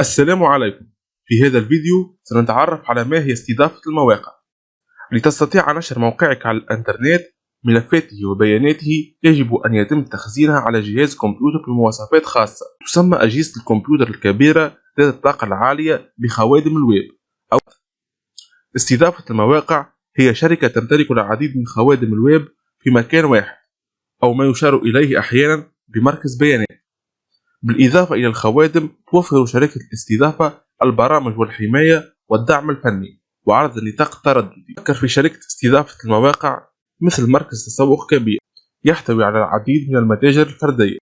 السلام عليكم. في هذا الفيديو سنتعرف على ما هي استضافة المواقع. لتستطيع نشر موقعك على الإنترنت ملفاته وبياناته يجب أن يتم تخزينها على جهاز كمبيوتر بمواصفات خاصة. تسمى أجهزة الكمبيوتر الكبيرة ذات الطاقة العالية بخوادم الويب. أو استضافة المواقع هي شركة تمتلك العديد من خوادم الويب في مكان واحد أو ما يشار إليه أحيانا بمركز بيانات. بالإضافة إلى الخوادم توفر شركة الاستضافة البرامج والحماية والدعم الفني وعرض النطاق الترددي فكر في شركة استضافة المواقع مثل مركز تسوق كبير يحتوي على العديد من المتاجر الفردية.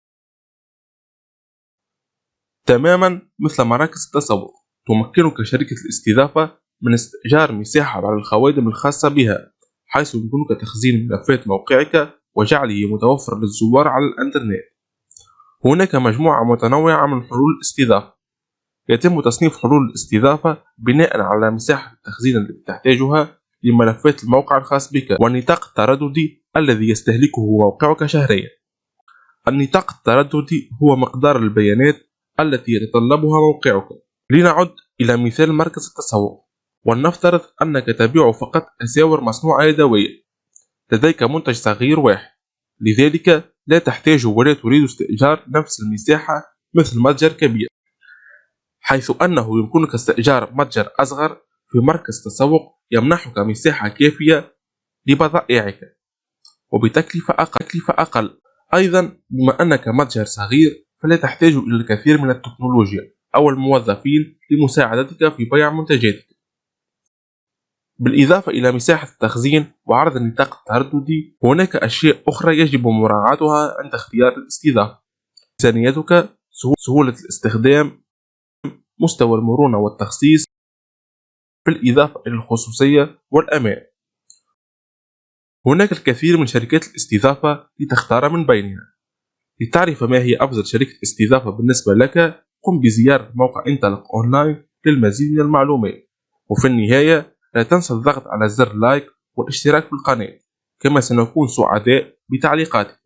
تماما مثل مراكز التسوق تمكنك شركة الاستضافة من استئجار مساحة على الخوادم الخاصة بها حيث يمكنك تخزين ملفات موقعك وجعله متوفر للزوار على الإنترنت. هناك مجموعة متنوعة من حلول الاستضافة. يتم تصنيف حلول الاستضافة بناء على مساحة التخزين التي تحتاجها لملفات الموقع الخاص بك والنطاق الترددي الذي يستهلكه موقعك شهريا. النطاق الترددي هو مقدار البيانات التي يتطلبها موقعك. لنعد إلى مثال مركز التسوق ولنفترض أنك تبيع فقط أساور مصنوعة يدويا لديك منتج صغير واحد. لذلك لا تحتاج ولا تريد استئجار نفس المساحة مثل متجر كبير حيث أنه يمكنك استئجار متجر أصغر في مركز تسوق يمنحك مساحة كافية لبضائعك وبتكلفة أقل. أيضا بما أنك متجر صغير فلا تحتاج إلى الكثير من التكنولوجيا أو الموظفين لمساعدتك في بيع منتجاتك بالإضافة إلى مساحة التخزين وعرض النطاق الترددي هناك أشياء أخرى يجب مراعاتها عند اختيار الاستضافة. ميزانيتك سهولة الاستخدام مستوى المرونة والتخصيص بالإضافة إلى الخصوصية والأمان. هناك الكثير من شركات الاستضافة لتختار من بينها. لتعرف ما هي أفضل شركة استضافة بالنسبة لك قم بزيارة موقع انطلق أونلاين للمزيد من المعلومات. وفي النهاية لا تنسى الضغط على زر لايك والاشتراك في القناة. كما سنكون سعداء بتعليقاتك